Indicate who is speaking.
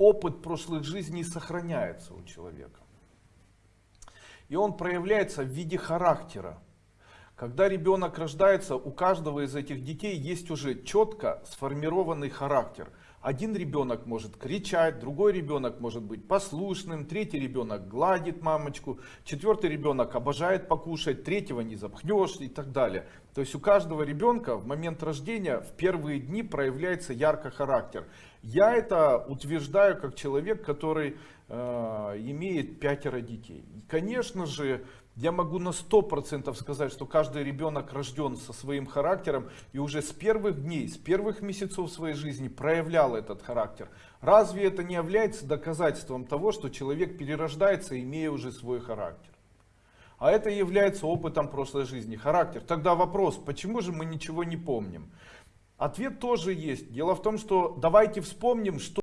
Speaker 1: опыт прошлых жизней сохраняется у человека. И он проявляется в виде характера. Когда ребенок рождается, у каждого из этих детей есть уже четко сформированный характер. Один ребенок может кричать, другой ребенок может быть послушным, третий ребенок гладит мамочку, четвертый ребенок обожает покушать, третьего не запхнешь и так далее. То есть у каждого ребенка в момент рождения в первые дни проявляется ярко характер. Я это утверждаю как человек, который э, имеет пятеро детей. И, конечно же, я могу на сто процентов сказать, что каждый ребенок рожден со своим характером и уже с первых дней, с первых месяцев своей жизни проявлял этот характер. Разве это не является доказательством того, что человек перерождается, имея уже свой характер? А это является опытом прошлой жизни, характер. Тогда вопрос, почему же мы ничего не помним? Ответ тоже есть. Дело в том, что давайте вспомним, что